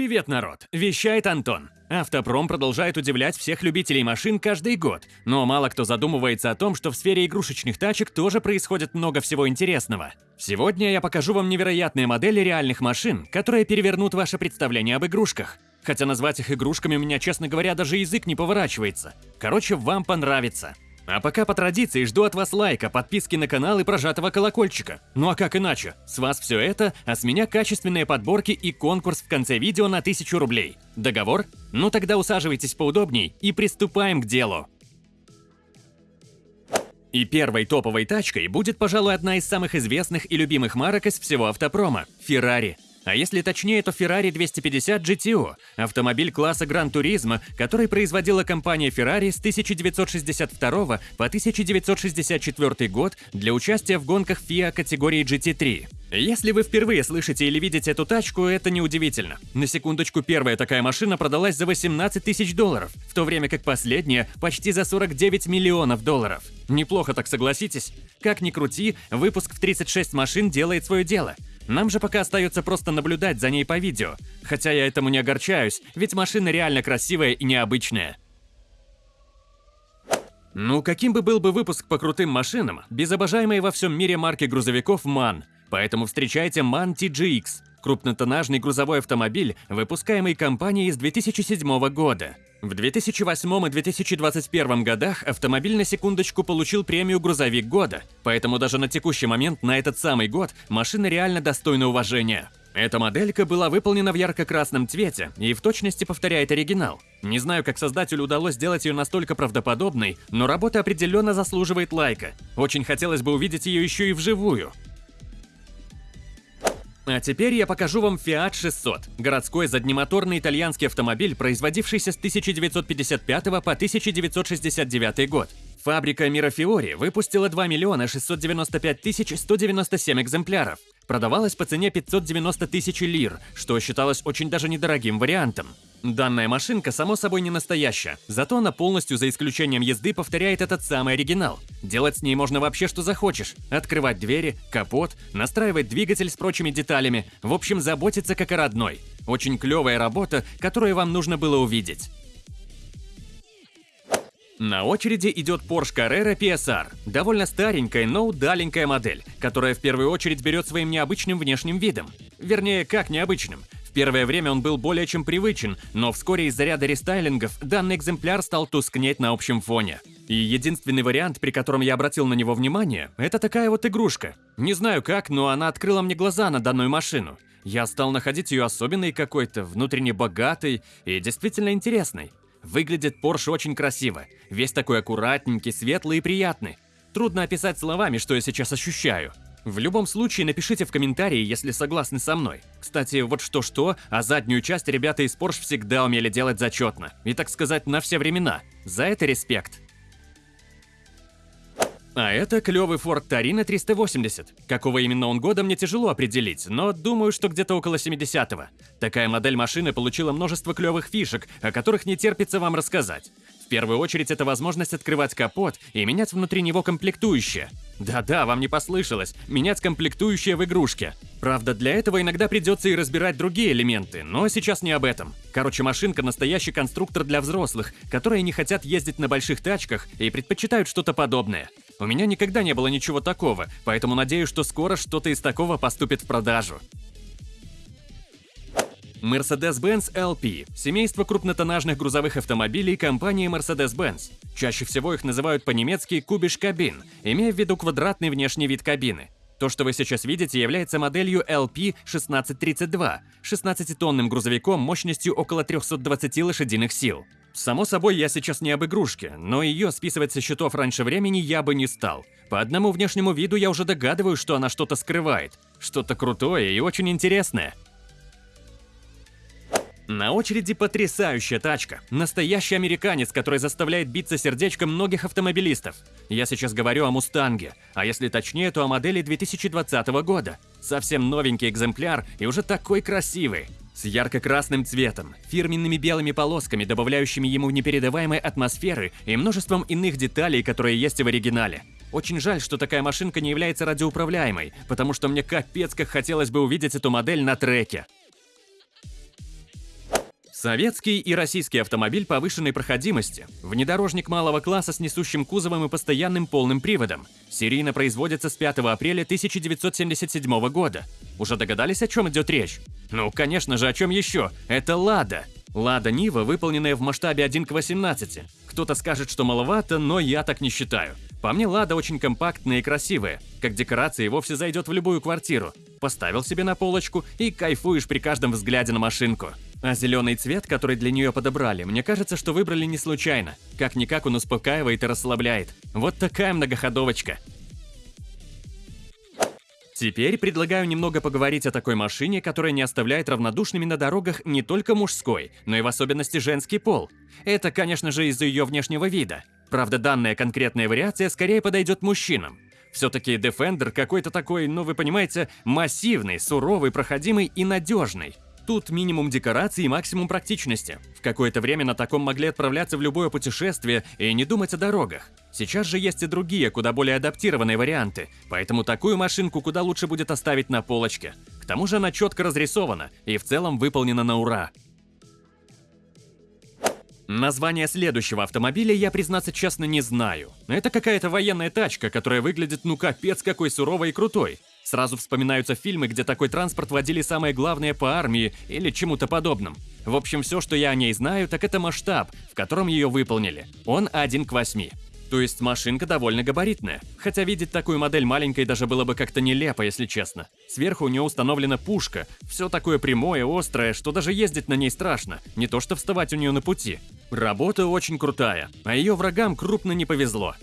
Привет, народ! Вещает Антон. Автопром продолжает удивлять всех любителей машин каждый год, но мало кто задумывается о том, что в сфере игрушечных тачек тоже происходит много всего интересного. Сегодня я покажу вам невероятные модели реальных машин, которые перевернут ваше представление об игрушках. Хотя назвать их игрушками у меня, честно говоря, даже язык не поворачивается. Короче, вам понравится. А пока по традиции жду от вас лайка, подписки на канал и прожатого колокольчика. Ну а как иначе? С вас все это, а с меня качественные подборки и конкурс в конце видео на 1000 рублей. Договор? Ну тогда усаживайтесь поудобней и приступаем к делу. И первой топовой тачкой будет, пожалуй, одна из самых известных и любимых марок из всего автопрома – Ferrari. А если точнее, то Ferrari 250 GTO – автомобиль класса Gran Turismo, который производила компания Ferrari с 1962 по 1964 год для участия в гонках FIA категории GT3. Если вы впервые слышите или видите эту тачку, это неудивительно. На секундочку, первая такая машина продалась за 18 тысяч долларов, в то время как последняя – почти за 49 миллионов долларов. Неплохо так согласитесь? Как ни крути, выпуск в 36 машин делает свое дело – нам же пока остается просто наблюдать за ней по видео. Хотя я этому не огорчаюсь, ведь машина реально красивая и необычная. Ну, каким бы был бы выпуск по крутым машинам, без обожаемой во всем мире марки грузовиков MAN. Поэтому встречайте MAN TGX – крупнотоннажный грузовой автомобиль, выпускаемый компанией с 2007 года. В 2008 и 2021 годах автомобиль на секундочку получил премию «Грузовик года», поэтому даже на текущий момент на этот самый год машина реально достойна уважения. Эта моделька была выполнена в ярко-красном цвете и в точности повторяет оригинал. Не знаю, как создателю удалось сделать ее настолько правдоподобной, но работа определенно заслуживает лайка. Очень хотелось бы увидеть ее еще и вживую. А теперь я покажу вам Fiat 600 – городской заднемоторный итальянский автомобиль, производившийся с 1955 по 1969 год. Фабрика Мирафиори выпустила 2 миллиона 695 тысяч 197 экземпляров. Продавалась по цене 590 тысяч лир, что считалось очень даже недорогим вариантом. Данная машинка, само собой, не настоящая, зато она полностью, за исключением езды, повторяет этот самый оригинал. Делать с ней можно вообще что захочешь. Открывать двери, капот, настраивать двигатель с прочими деталями, в общем, заботиться как о родной. Очень клевая работа, которую вам нужно было увидеть. На очереди идет Porsche Carrera PSR. Довольно старенькая, но удаленькая модель, которая в первую очередь берет своим необычным внешним видом. Вернее, как необычным. В первое время он был более чем привычен, но вскоре из-за ряда рестайлингов данный экземпляр стал тускнеть на общем фоне. И единственный вариант, при котором я обратил на него внимание, это такая вот игрушка. Не знаю как, но она открыла мне глаза на данную машину. Я стал находить ее особенной какой-то, внутренне богатой и действительно интересной. Выглядит Porsche очень красиво, весь такой аккуратненький, светлый и приятный. Трудно описать словами, что я сейчас ощущаю. В любом случае, напишите в комментарии, если согласны со мной. Кстати, вот что-что, а заднюю часть ребята из Porsche всегда умели делать зачетно. И, так сказать, на все времена. За это респект. А это клевый Ford Torino 380. Какого именно он года мне тяжело определить, но думаю, что где-то около 70-го. Такая модель машины получила множество клевых фишек, о которых не терпится вам рассказать. Первую очередь это возможность открывать капот и менять внутри него комплектующие. Да-да, вам не послышалось, менять комплектующие в игрушке. Правда, для этого иногда придется и разбирать другие элементы, но сейчас не об этом. Короче, машинка настоящий конструктор для взрослых, которые не хотят ездить на больших тачках и предпочитают что-то подобное. У меня никогда не было ничего такого, поэтому надеюсь, что скоро что-то из такого поступит в продажу. Mercedes-Benz LP – семейство крупнотоннажных грузовых автомобилей компании Mercedes-Benz. Чаще всего их называют по-немецки «кубиш кабин», имея в виду квадратный внешний вид кабины. То, что вы сейчас видите, является моделью LP1632, 16-тонным грузовиком мощностью около 320 лошадиных сил. Само собой, я сейчас не об игрушке, но ее списывать со счетов раньше времени я бы не стал. По одному внешнему виду я уже догадываюсь, что она что-то скрывает. Что-то крутое и очень интересное. На очереди потрясающая тачка. Настоящий американец, который заставляет биться сердечко многих автомобилистов. Я сейчас говорю о Мустанге, а если точнее, то о модели 2020 года. Совсем новенький экземпляр и уже такой красивый. С ярко-красным цветом, фирменными белыми полосками, добавляющими ему непередаваемой атмосферы и множеством иных деталей, которые есть в оригинале. Очень жаль, что такая машинка не является радиоуправляемой, потому что мне капец как хотелось бы увидеть эту модель на треке. Советский и российский автомобиль повышенной проходимости, внедорожник малого класса с несущим кузовом и постоянным полным приводом. Серийно производится с 5 апреля 1977 года. Уже догадались, о чем идет речь? Ну, конечно же, о чем еще? Это «Лада». «Лада Нива», выполненная в масштабе 1 к 18. Кто-то скажет, что маловато, но я так не считаю. По мне, Лада очень компактная и красивая. Как декорация и вовсе зайдет в любую квартиру. Поставил себе на полочку и кайфуешь при каждом взгляде на машинку. А зеленый цвет, который для нее подобрали, мне кажется, что выбрали не случайно. Как-никак он успокаивает и расслабляет. Вот такая многоходовочка. Теперь предлагаю немного поговорить о такой машине, которая не оставляет равнодушными на дорогах не только мужской, но и в особенности женский пол. Это, конечно же, из-за ее внешнего вида. Правда, данная конкретная вариация скорее подойдет мужчинам. Все-таки Defender какой-то такой, ну вы понимаете, массивный, суровый, проходимый и надежный. Тут минимум декораций и максимум практичности. В какое-то время на таком могли отправляться в любое путешествие и не думать о дорогах. Сейчас же есть и другие, куда более адаптированные варианты, поэтому такую машинку куда лучше будет оставить на полочке. К тому же она четко разрисована и в целом выполнена на ура. Название следующего автомобиля я, признаться честно, не знаю. Это какая-то военная тачка, которая выглядит ну капец какой суровой и крутой. Сразу вспоминаются фильмы, где такой транспорт водили самое главное по армии или чему-то подобным. В общем, все, что я о ней знаю, так это масштаб, в котором ее выполнили. Он 1 к 8. То есть машинка довольно габаритная. Хотя видеть такую модель маленькой даже было бы как-то нелепо, если честно. Сверху у нее установлена пушка. Все такое прямое, острое, что даже ездить на ней страшно. Не то что вставать у нее на пути. Работа очень крутая, а ее врагам крупно не повезло.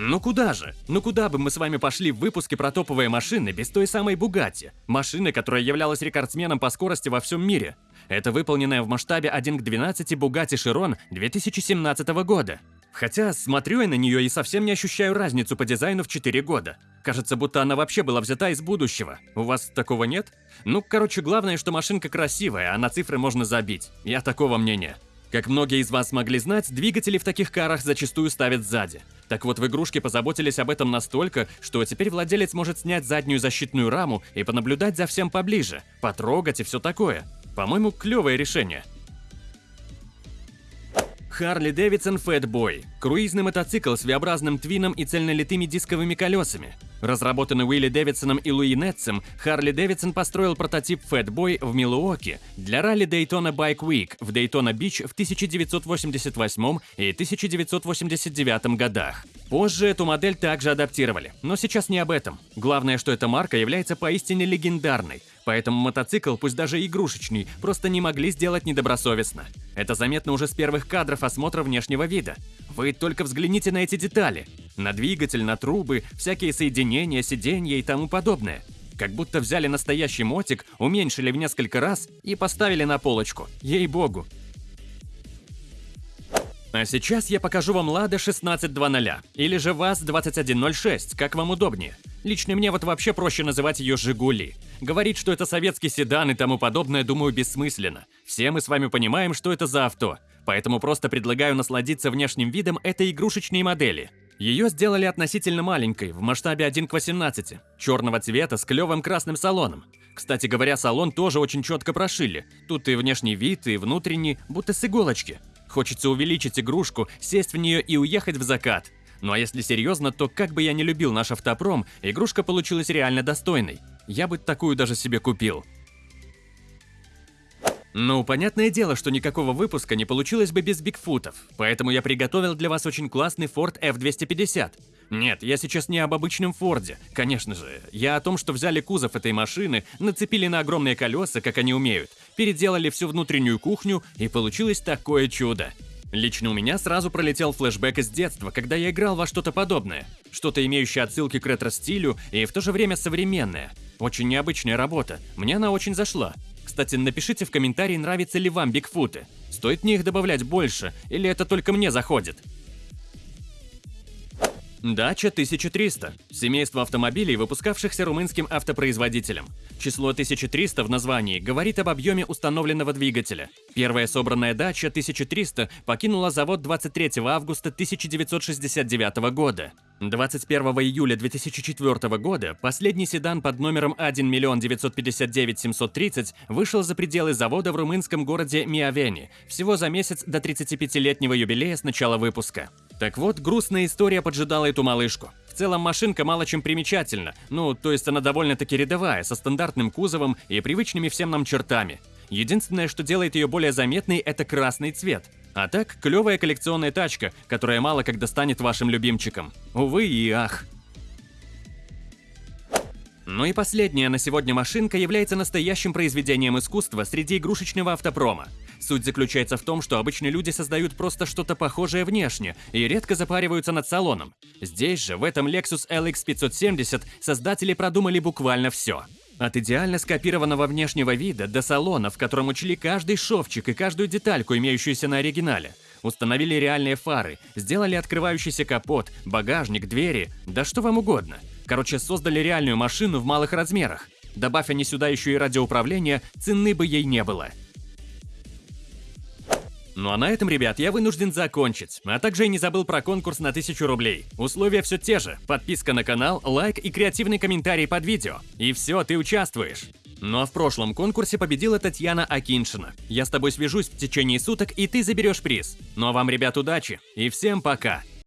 Ну куда же? Ну куда бы мы с вами пошли в выпуске про топовые машины без той самой Бугатти? Машины, которая являлась рекордсменом по скорости во всем мире. Это выполненная в масштабе 1 к 12 Бугатти Широн 2017 года. Хотя смотрю я на нее и совсем не ощущаю разницу по дизайну в 4 года. Кажется, будто она вообще была взята из будущего. У вас такого нет? Ну, короче, главное, что машинка красивая, а на цифры можно забить. Я такого мнения. Как многие из вас могли знать, двигатели в таких карах зачастую ставят сзади. Так вот, в игрушке позаботились об этом настолько, что теперь владелец может снять заднюю защитную раму и понаблюдать за всем поближе, потрогать и все такое. По-моему, клевое решение. Harley Davidson Fatboy – круизный мотоцикл с V-образным твином и цельнолитыми дисковыми колесами. Разработанный Уилли Дэвидсоном и Луи Нетсом, Харли Дэвидсон построил прототип Fatboy в Милуоке для ралли Daytona Bike Week в Дейтона-Бич в 1988 и 1989 годах. Позже эту модель также адаптировали, но сейчас не об этом. Главное, что эта марка является поистине легендарной, поэтому мотоцикл, пусть даже игрушечный, просто не могли сделать недобросовестно. Это заметно уже с первых кадров осмотра внешнего вида. Вы только взгляните на эти детали. На двигатель, на трубы, всякие соединения, сиденья и тому подобное. Как будто взяли настоящий мотик, уменьшили в несколько раз и поставили на полочку. Ей-богу. А сейчас я покажу вам Lada 1620 или же ВАЗ-2106, как вам удобнее. Лично мне вот вообще проще называть ее «Жигули». Говорить, что это советский седан и тому подобное, думаю, бессмысленно. Все мы с вами понимаем, что это за авто, поэтому просто предлагаю насладиться внешним видом этой игрушечной модели. Ее сделали относительно маленькой, в масштабе 1 к 18, черного цвета с клевым красным салоном. Кстати говоря, салон тоже очень четко прошили. Тут и внешний вид, и внутренний, будто с иголочки. Хочется увеличить игрушку, сесть в нее и уехать в закат. Ну а если серьезно, то как бы я не любил наш автопром, игрушка получилась реально достойной. Я бы такую даже себе купил. Ну, понятное дело, что никакого выпуска не получилось бы без бигфутов, поэтому я приготовил для вас очень классный Ford F250. Нет, я сейчас не об обычном Форде, конечно же. Я о том, что взяли кузов этой машины, нацепили на огромные колеса, как они умеют, переделали всю внутреннюю кухню, и получилось такое чудо. Лично у меня сразу пролетел флешбэк из детства, когда я играл во что-то подобное. Что-то имеющее отсылки к ретро-стилю и в то же время современное. Очень необычная работа, мне она очень зашла. Кстати, напишите в комментарии, нравятся ли вам бигфуты. Стоит мне их добавлять больше, или это только мне заходит? Дача 1300 – семейство автомобилей, выпускавшихся румынским автопроизводителем. Число 1300 в названии говорит об объеме установленного двигателя. Первая собранная дача 1300 покинула завод 23 августа 1969 года. 21 июля 2004 года последний седан под номером 1 959 730 вышел за пределы завода в румынском городе Миавени, всего за месяц до 35-летнего юбилея с начала выпуска. Так вот, грустная история поджидала эту малышку. В целом машинка мало чем примечательна, ну, то есть она довольно-таки рядовая, со стандартным кузовом и привычными всем нам чертами. Единственное, что делает ее более заметной, это красный цвет. А так, клевая коллекционная тачка, которая мало когда станет вашим любимчиком. Увы и ах. Ну и последняя на сегодня машинка является настоящим произведением искусства среди игрушечного автопрома. Суть заключается в том, что обычные люди создают просто что-то похожее внешне и редко запариваются над салоном. Здесь же, в этом Lexus LX 570, создатели продумали буквально все. От идеально скопированного внешнего вида до салона, в котором учли каждый шовчик и каждую детальку, имеющуюся на оригинале. Установили реальные фары, сделали открывающийся капот, багажник, двери, да что вам угодно. Короче, создали реальную машину в малых размерах. Добавь они сюда еще и радиоуправление, цены бы ей не было. Ну а на этом, ребят, я вынужден закончить. А также я не забыл про конкурс на 1000 рублей. Условия все те же. Подписка на канал, лайк и креативный комментарий под видео. И все, ты участвуешь. Ну а в прошлом конкурсе победила Татьяна Акиншина. Я с тобой свяжусь в течение суток, и ты заберешь приз. Ну а вам, ребят, удачи и всем пока!